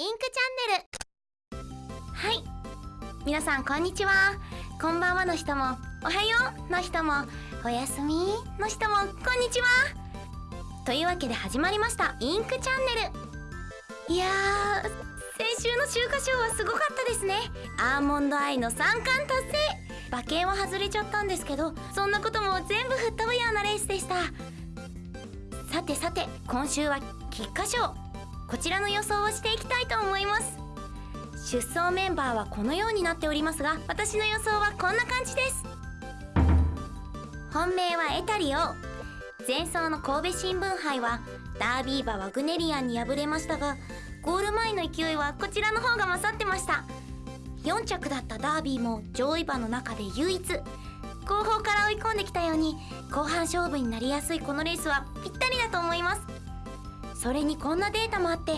インクチャンネル。はい。皆さんこんにちは。こんばんはの人もおはようの人もおやすみの人もこんにちは。というわけで始まりましたインクチャンネル。いやー先週の週刊賞はすごかったですね。アーモンドアイの3冠達成。馬券は外れちゃったんですけどそんなことも全部吹っ飛ぶようなレースでした。さてさて今週は菊花賞。こちらの予想をしていきたいと思います。出走メンバーはこのようになっておりますが私の予想はこんな感じです。本命はエタリオ。前走の神戸新聞杯はダービー馬ワグネリアンに敗れましたがゴール前の勢いはこちらの方が勝ってました。4着だったダービーも上位馬の中で唯一後方から追い込んできたように後半勝負になりやすいこのレースはぴったりだと思います。それにこんなデータもあって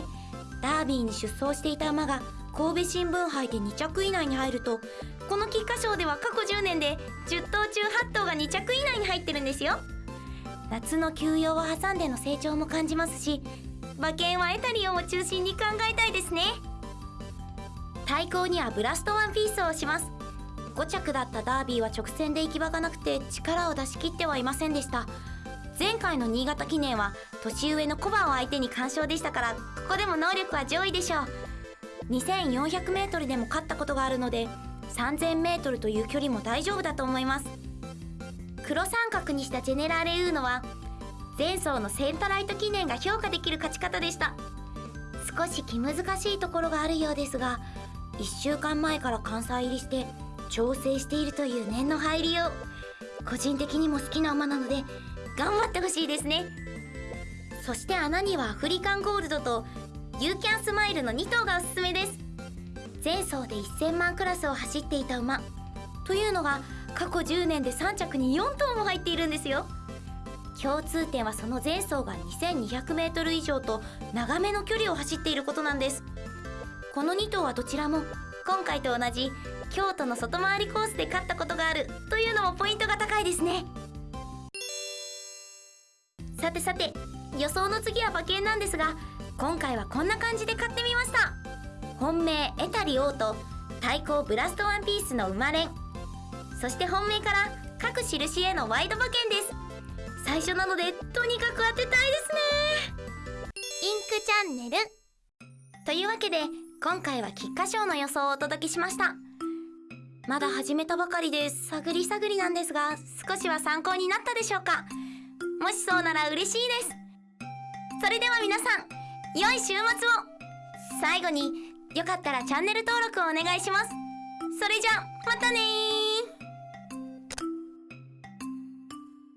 ダービーに出走していた馬が神戸新聞杯で2着以内に入るとこの菊花賞では過去10年で10頭中8頭が2着以内に入ってるんですよ。夏の休養を挟んでの成長も感じますし馬券はエタリオンを中心に考えたいですね。対抗にはブラストワンピースをします。5着だったダービーは直線で行き場がなくて力を出し切ってはいませんでした。前回の新潟記念は年上のコバを相手に完勝でしたからここでも能力は上位でしょう。2400m でも勝ったことがあるので 3000m という距離も大丈夫だと思います。黒三角にしたジェネラーレウーノは前走のセンタライト記念が評価できる勝ち方でした。少し気難しいところがあるようですが1週間前から関西入りして調整しているという念の入りを個人的にも好きな馬なので頑張ってほしいですね。そして穴にはアフリカンゴールドとユーキャンスマイルの2頭がおすすめです。前走で1000万クラスを走っていた馬。というのが過去10年で3着に4頭も入っているんですよ。共通点はその前走が 2200m 以上と長めの距離を走っていることなんです。この2頭はどちらも今回と同じ京都の外回りコースで勝ったことがある。というのもポイントが高いですね。さてさて予想の次は馬券なんですが今回はこんな感じで買ってみました。本命エタリオーと対抗ブラストワンピースの馬連そして本命から各印へのワイド馬券です。最初なのでとにかく当てたいですね。インクチャンネル。というわけで今回は菊花賞の予想をお届けしました。まだ始めたばかりで探り探りなんですが少しは参考になったでしょうか？もしそうなら嬉しいです。それでは皆さん良い週末を。最後によかったらチャンネル登録をお願いします。それじゃまたね